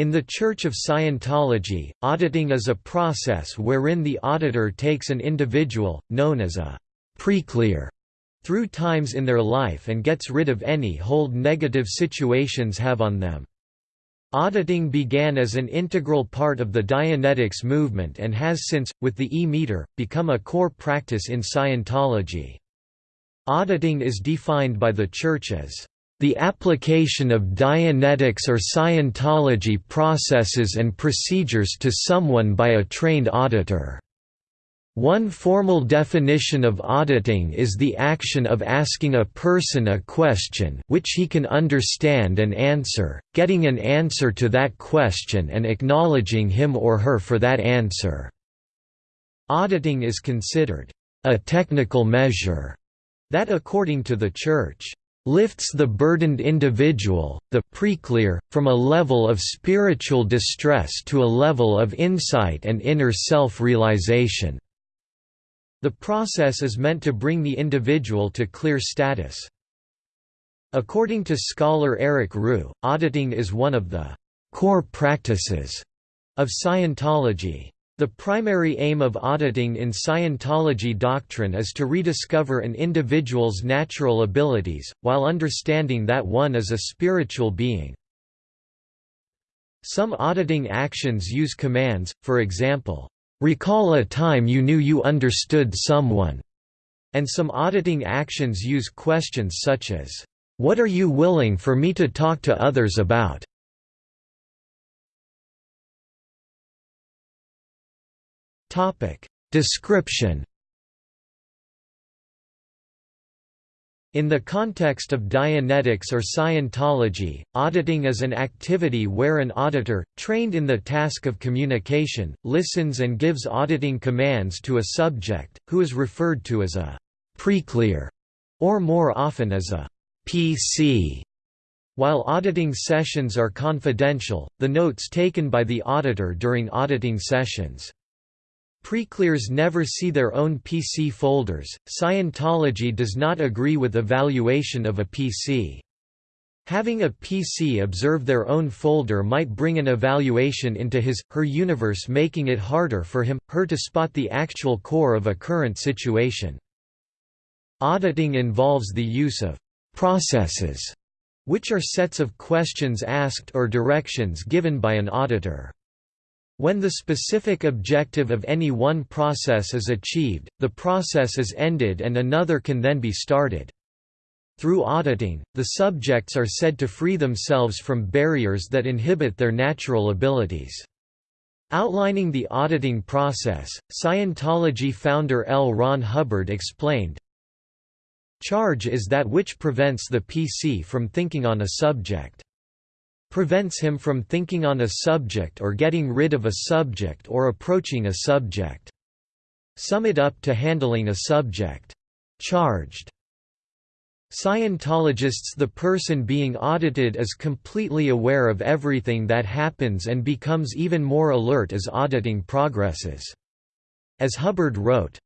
In the Church of Scientology, auditing is a process wherein the auditor takes an individual, known as a preclear, through times in their life and gets rid of any hold negative situations have on them. Auditing began as an integral part of the Dianetics movement and has since, with the E-meter, become a core practice in Scientology. Auditing is defined by the Church as the application of Dianetics or Scientology processes and procedures to someone by a trained auditor. One formal definition of auditing is the action of asking a person a question which he can understand and answer, getting an answer to that question and acknowledging him or her for that answer. Auditing is considered a technical measure that according to the Church lifts the burdened individual, the preclear, from a level of spiritual distress to a level of insight and inner self-realization. The process is meant to bring the individual to clear status. According to scholar Eric Roux, auditing is one of the core practices of Scientology. The primary aim of auditing in Scientology doctrine is to rediscover an individual's natural abilities, while understanding that one is a spiritual being. Some auditing actions use commands, for example, "'Recall a time you knew you understood someone' and some auditing actions use questions such as, "'What are you willing for me to talk to others about?' Topic. Description. In the context of Dianetics or Scientology, auditing is an activity where an auditor, trained in the task of communication, listens and gives auditing commands to a subject, who is referred to as a preclear, or more often as a PC. While auditing sessions are confidential, the notes taken by the auditor during auditing sessions Preclears never see their own PC folders. Scientology does not agree with evaluation of a PC. Having a PC observe their own folder might bring an evaluation into his, her universe making it harder for him, her to spot the actual core of a current situation. Auditing involves the use of «processes», which are sets of questions asked or directions given by an auditor. When the specific objective of any one process is achieved, the process is ended and another can then be started. Through auditing, the subjects are said to free themselves from barriers that inhibit their natural abilities. Outlining the auditing process, Scientology founder L. Ron Hubbard explained, Charge is that which prevents the PC from thinking on a subject prevents him from thinking on a subject or getting rid of a subject or approaching a subject. Sum it up to handling a subject. Charged. Scientologists The person being audited is completely aware of everything that happens and becomes even more alert as auditing progresses. As Hubbard wrote,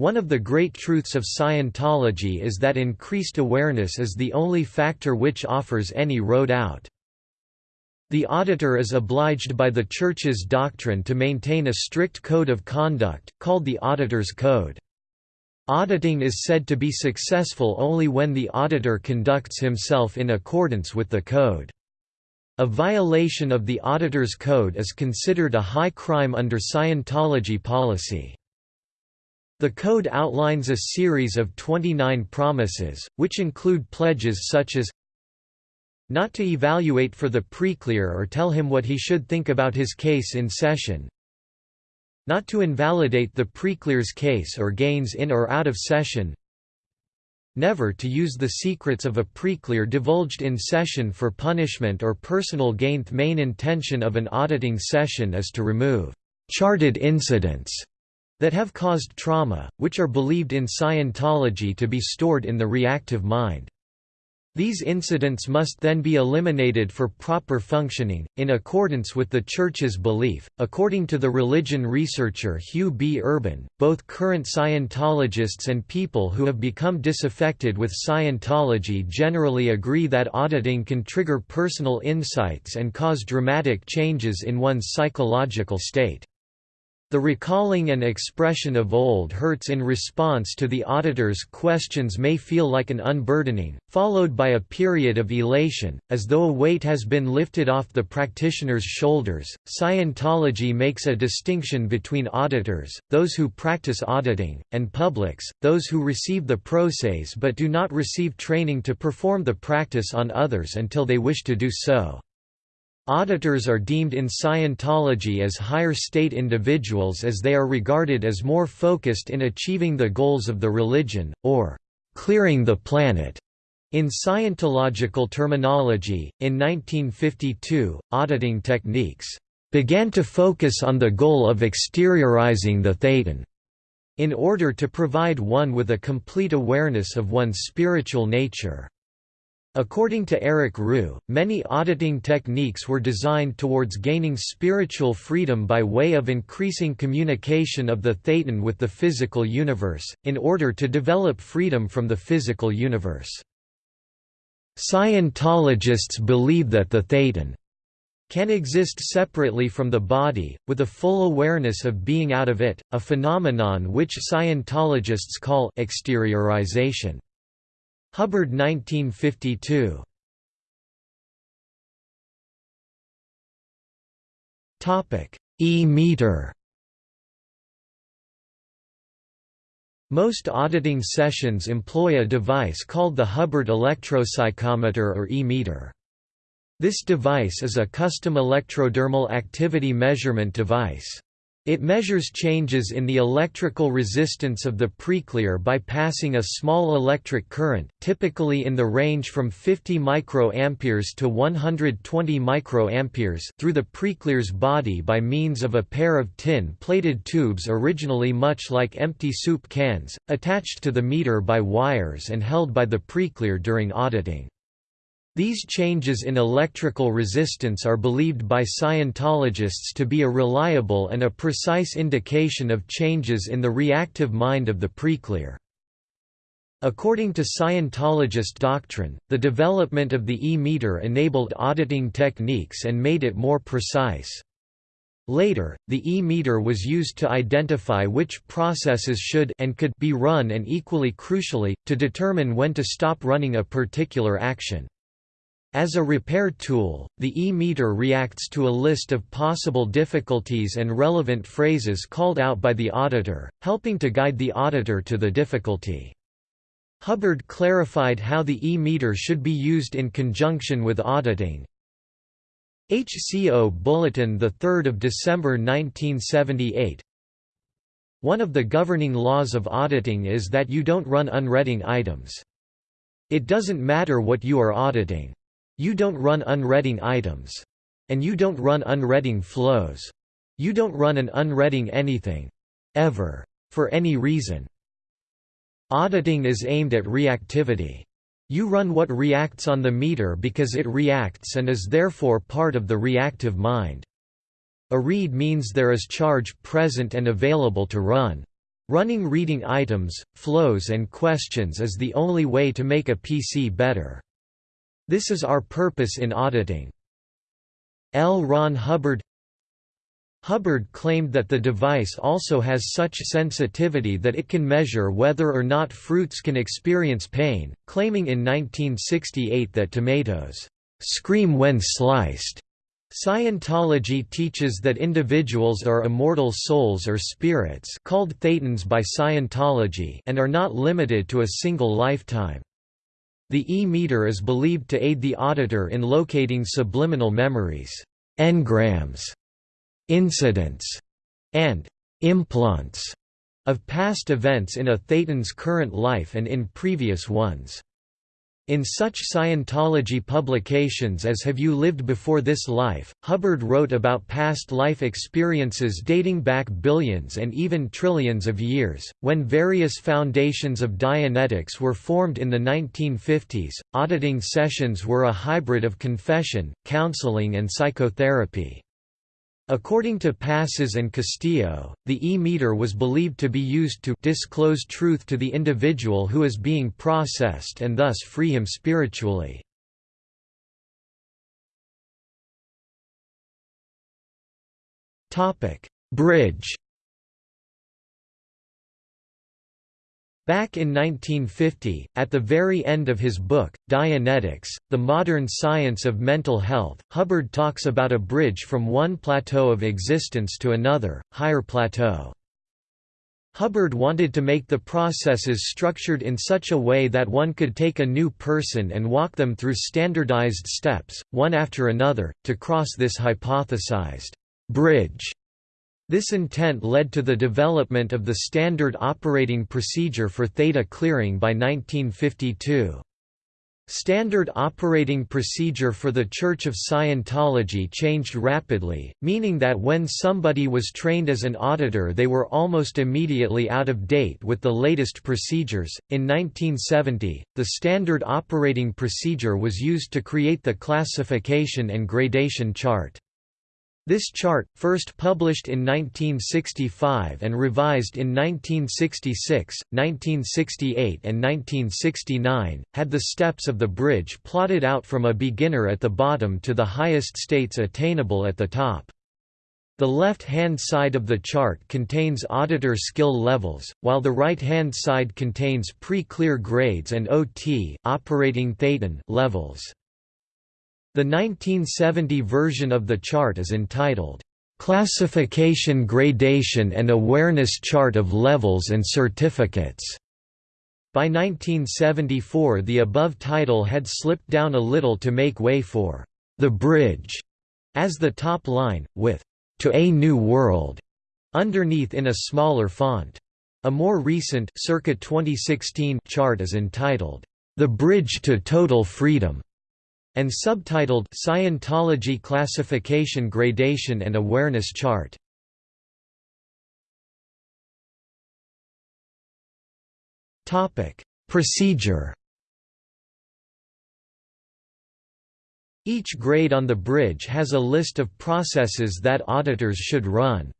one of the great truths of Scientology is that increased awareness is the only factor which offers any road out. The auditor is obliged by the Church's doctrine to maintain a strict code of conduct, called the Auditor's Code. Auditing is said to be successful only when the auditor conducts himself in accordance with the code. A violation of the Auditor's Code is considered a high crime under Scientology policy. The code outlines a series of 29 promises, which include pledges such as not to evaluate for the preclear or tell him what he should think about his case in session, not to invalidate the preclear's case or gains in or out of session, never to use the secrets of a preclear divulged in session for punishment or personal gain. The main intention of an auditing session is to remove charged incidents that have caused trauma, which are believed in Scientology to be stored in the reactive mind. These incidents must then be eliminated for proper functioning, in accordance with the Church's belief. According to the religion researcher Hugh B. Urban, both current Scientologists and people who have become disaffected with Scientology generally agree that auditing can trigger personal insights and cause dramatic changes in one's psychological state. The recalling and expression of old hurts in response to the auditor's questions may feel like an unburdening, followed by a period of elation, as though a weight has been lifted off the practitioner's shoulders. Scientology makes a distinction between auditors, those who practice auditing, and publics, those who receive the process but do not receive training to perform the practice on others until they wish to do so. Auditors are deemed in Scientology as higher state individuals as they are regarded as more focused in achieving the goals of the religion, or clearing the planet. In Scientological terminology, in 1952, auditing techniques began to focus on the goal of exteriorizing the thetan, in order to provide one with a complete awareness of one's spiritual nature. According to Eric Roux, many auditing techniques were designed towards gaining spiritual freedom by way of increasing communication of the thetan with the physical universe, in order to develop freedom from the physical universe. Scientologists believe that the thetan can exist separately from the body, with a full awareness of being out of it, a phenomenon which Scientologists call exteriorization. Hubbard 1952. Topic: E-meter. Most auditing sessions employ a device called the Hubbard electropsychometer or E-meter. This device is a custom electrodermal activity measurement device. It measures changes in the electrical resistance of the preclear by passing a small electric current, typically in the range from 50 microamperes to 120 microamperes, through the preclear's body by means of a pair of tin-plated tubes originally much like empty soup cans, attached to the meter by wires and held by the preclear during auditing. These changes in electrical resistance are believed by Scientologists to be a reliable and a precise indication of changes in the reactive mind of the preclear. According to Scientologist doctrine, the development of the E-meter enabled auditing techniques and made it more precise. Later, the E-meter was used to identify which processes should and could be run and equally crucially, to determine when to stop running a particular action. As a repair tool, the e-meter reacts to a list of possible difficulties and relevant phrases called out by the auditor, helping to guide the auditor to the difficulty. Hubbard clarified how the e-meter should be used in conjunction with auditing. HCO Bulletin 3 December 1978 One of the governing laws of auditing is that you don't run unreading items. It doesn't matter what you are auditing. You don't run unreading items. And you don't run unreading flows. You don't run an unreading anything. Ever. For any reason. Auditing is aimed at reactivity. You run what reacts on the meter because it reacts and is therefore part of the reactive mind. A read means there is charge present and available to run. Running reading items, flows and questions is the only way to make a PC better. This is our purpose in auditing. L. Ron Hubbard Hubbard claimed that the device also has such sensitivity that it can measure whether or not fruits can experience pain, claiming in 1968 that tomatoes scream when sliced. Scientology teaches that individuals are immortal souls or spirits called thetans by Scientology and are not limited to a single lifetime. The E-meter is believed to aid the auditor in locating subliminal memories, engrams, incidents, and implants of past events in a thetan's current life and in previous ones. In such Scientology publications as Have You Lived Before This Life, Hubbard wrote about past life experiences dating back billions and even trillions of years. When various foundations of Dianetics were formed in the 1950s, auditing sessions were a hybrid of confession, counseling, and psychotherapy. According to Passas and Castillo, the E-meter was believed to be used to disclose truth to the individual who is being processed and thus free him spiritually. Bridge Back in 1950, at the very end of his book, Dianetics, The Modern Science of Mental Health, Hubbard talks about a bridge from one plateau of existence to another, higher plateau. Hubbard wanted to make the processes structured in such a way that one could take a new person and walk them through standardized steps, one after another, to cross this hypothesized bridge this intent led to the development of the standard operating procedure for theta clearing by 1952. Standard operating procedure for the Church of Scientology changed rapidly, meaning that when somebody was trained as an auditor they were almost immediately out of date with the latest procedures. In 1970, the standard operating procedure was used to create the classification and gradation chart. This chart, first published in 1965 and revised in 1966, 1968 and 1969, had the steps of the bridge plotted out from a beginner at the bottom to the highest states attainable at the top. The left-hand side of the chart contains auditor skill levels, while the right-hand side contains pre-clear grades and OT operating thetan levels. The 1970 version of the chart is entitled, "'Classification Gradation and Awareness Chart of Levels and Certificates' By 1974 the above title had slipped down a little to make way for "'The Bridge' as the top line, with "'To a New World' underneath in a smaller font. A more recent circa 2016 chart is entitled, "'The Bridge to Total Freedom' and subtitled Scientology Classification Gradation and Awareness Chart. Topic: Procedure. Each grade on the bridge has a list of processes that auditors should run.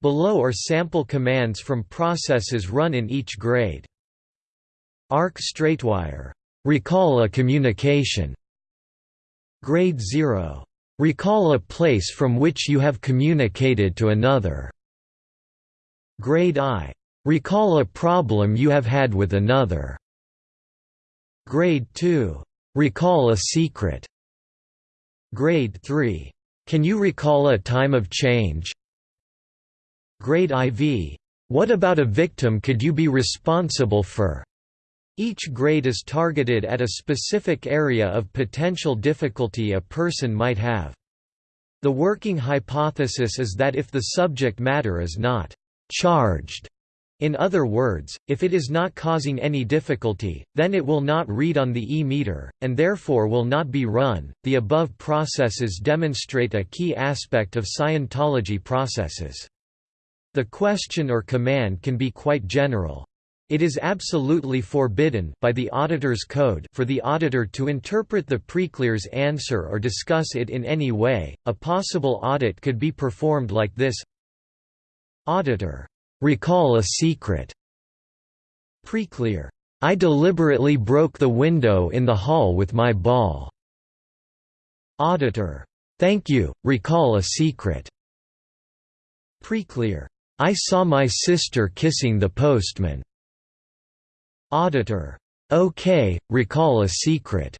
Below are sample commands from processes run in each grade. Arc straightwire. Recall a communication. Grade 0. Recall a place from which you have communicated to another. Grade I. Recall a problem you have had with another. Grade 2. Recall a secret. Grade 3. Can you recall a time of change? Grade IV. What about a victim could you be responsible for? Each grade is targeted at a specific area of potential difficulty a person might have. The working hypothesis is that if the subject matter is not «charged», in other words, if it is not causing any difficulty, then it will not read on the e-meter, and therefore will not be run. The above processes demonstrate a key aspect of Scientology processes. The question or command can be quite general. It is absolutely forbidden by the auditor's code for the auditor to interpret the preclear's answer or discuss it in any way. A possible audit could be performed like this: Auditor, recall a secret. Preclear, I deliberately broke the window in the hall with my ball. Auditor, thank you, recall a secret. Preclear, I saw my sister kissing the postman. Auditor. OK, recall a secret.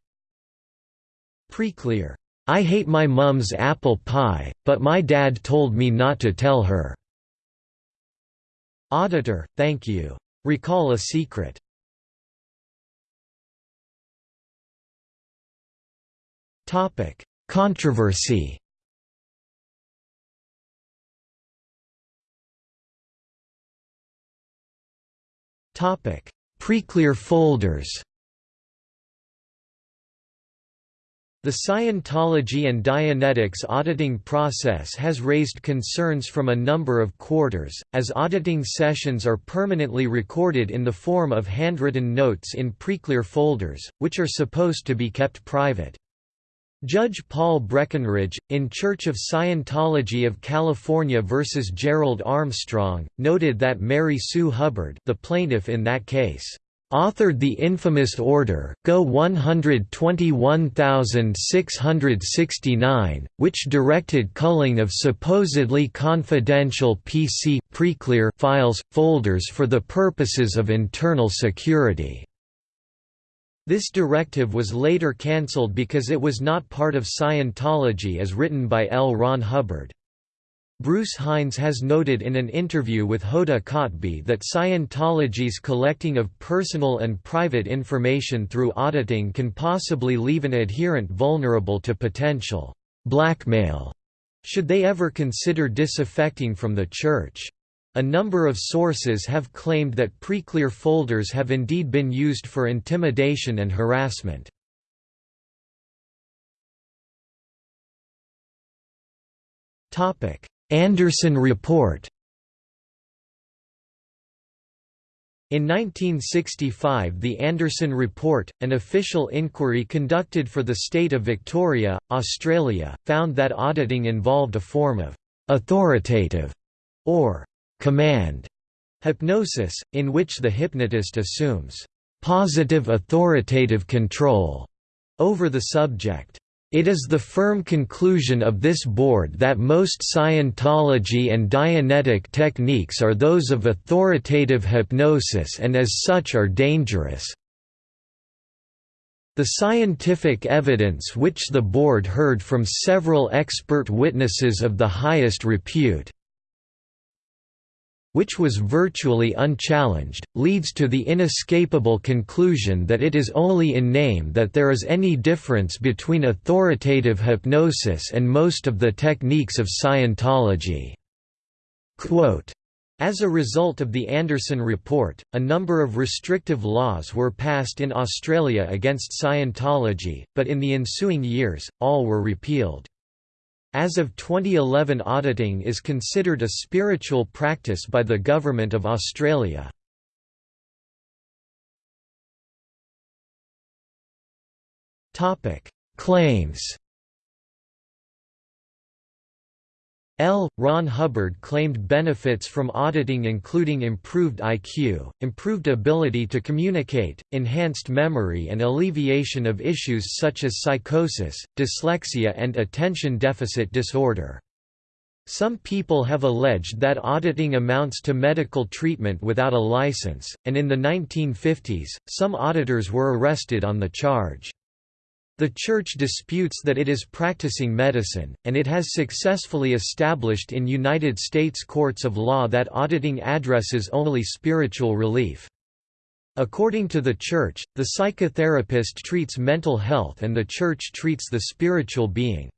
Preclear. I hate my mum's apple pie, but my dad told me not to tell her. Auditor, thank you. Recall a secret. Topic: Controversy. Topic: Preclear folders The Scientology and Dianetics auditing process has raised concerns from a number of quarters, as auditing sessions are permanently recorded in the form of handwritten notes in preclear folders, which are supposed to be kept private. Judge Paul Breckenridge, in Church of Scientology of California v. Gerald Armstrong, noted that Mary Sue Hubbard the plaintiff in that case authored the infamous Order Go 121669, which directed culling of supposedly confidential PC preclear files, folders for the purposes of internal security. This directive was later cancelled because it was not part of Scientology as written by L. Ron Hubbard. Bruce Hines has noted in an interview with Hoda Kotb that Scientology's collecting of personal and private information through auditing can possibly leave an adherent vulnerable to potential blackmail should they ever consider disaffecting from the Church. A number of sources have claimed that preclear folders have indeed been used for intimidation and harassment. Anderson Report In 1965 the Anderson Report, an official inquiry conducted for the state of Victoria, Australia, found that auditing involved a form of «authoritative» or «command» hypnosis, in which the hypnotist assumes «positive authoritative control» over the subject. It is the firm conclusion of this board that most Scientology and Dianetic techniques are those of authoritative hypnosis and as such are dangerous. The scientific evidence which the board heard from several expert witnesses of the highest repute which was virtually unchallenged, leads to the inescapable conclusion that it is only in name that there is any difference between authoritative hypnosis and most of the techniques of Scientology." Quote, as a result of the Anderson Report, a number of restrictive laws were passed in Australia against Scientology, but in the ensuing years, all were repealed. As of 2011 auditing is considered a spiritual practice by the Government of Australia. Claims L. Ron Hubbard claimed benefits from auditing including improved IQ, improved ability to communicate, enhanced memory and alleviation of issues such as psychosis, dyslexia and attention deficit disorder. Some people have alleged that auditing amounts to medical treatment without a license, and in the 1950s, some auditors were arrested on the charge. The Church disputes that it is practicing medicine, and it has successfully established in United States courts of law that auditing addresses only spiritual relief. According to the Church, the psychotherapist treats mental health and the Church treats the spiritual being.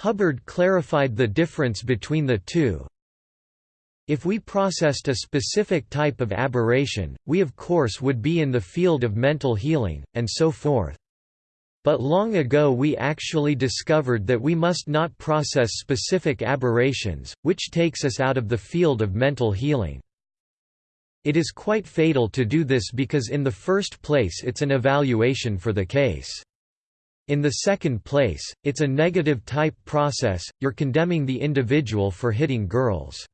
Hubbard clarified the difference between the two, if we processed a specific type of aberration, we of course would be in the field of mental healing, and so forth. But long ago we actually discovered that we must not process specific aberrations, which takes us out of the field of mental healing. It is quite fatal to do this because in the first place it's an evaluation for the case. In the second place, it's a negative type process, you're condemning the individual for hitting girls.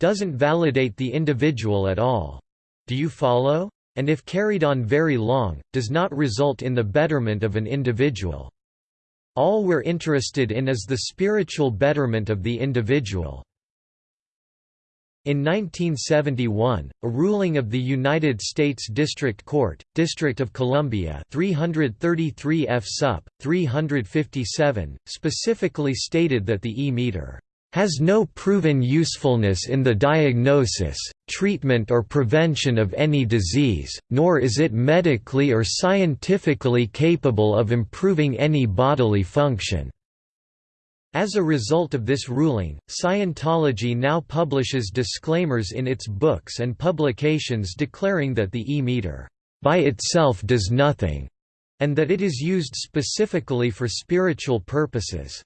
Doesn't validate the individual at all. Do you follow? And if carried on very long, does not result in the betterment of an individual. All we're interested in is the spiritual betterment of the individual. In 1971, a ruling of the United States District Court, District of Columbia 333 F sup. 357, specifically stated that the E-meter has no proven usefulness in the diagnosis, treatment or prevention of any disease, nor is it medically or scientifically capable of improving any bodily function. As a result of this ruling, Scientology now publishes disclaimers in its books and publications declaring that the e-meter, by itself does nothing, and that it is used specifically for spiritual purposes.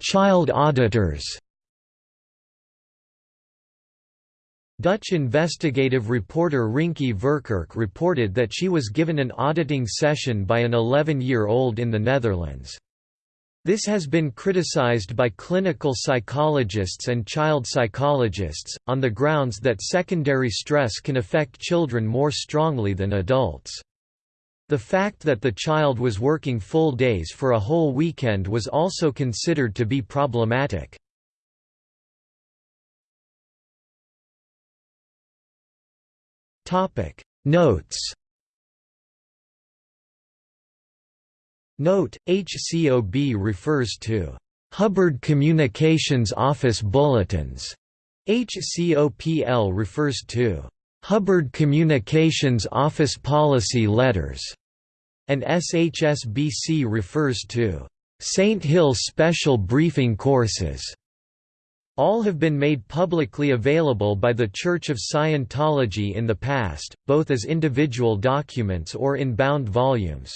Child auditors Dutch investigative reporter Rinke Verkerk reported that she was given an auditing session by an 11-year-old in the Netherlands. This has been criticized by clinical psychologists and child psychologists, on the grounds that secondary stress can affect children more strongly than adults. The fact that the child was working full days for a whole weekend was also considered to be problematic. Notes Note, HCOB refers to Hubbard Communications Office Bulletins. HCOPL refers to Hubbard Communications Office Policy Letters, and SHSBC refers to St. Hill Special Briefing Courses. All have been made publicly available by the Church of Scientology in the past, both as individual documents or in bound volumes.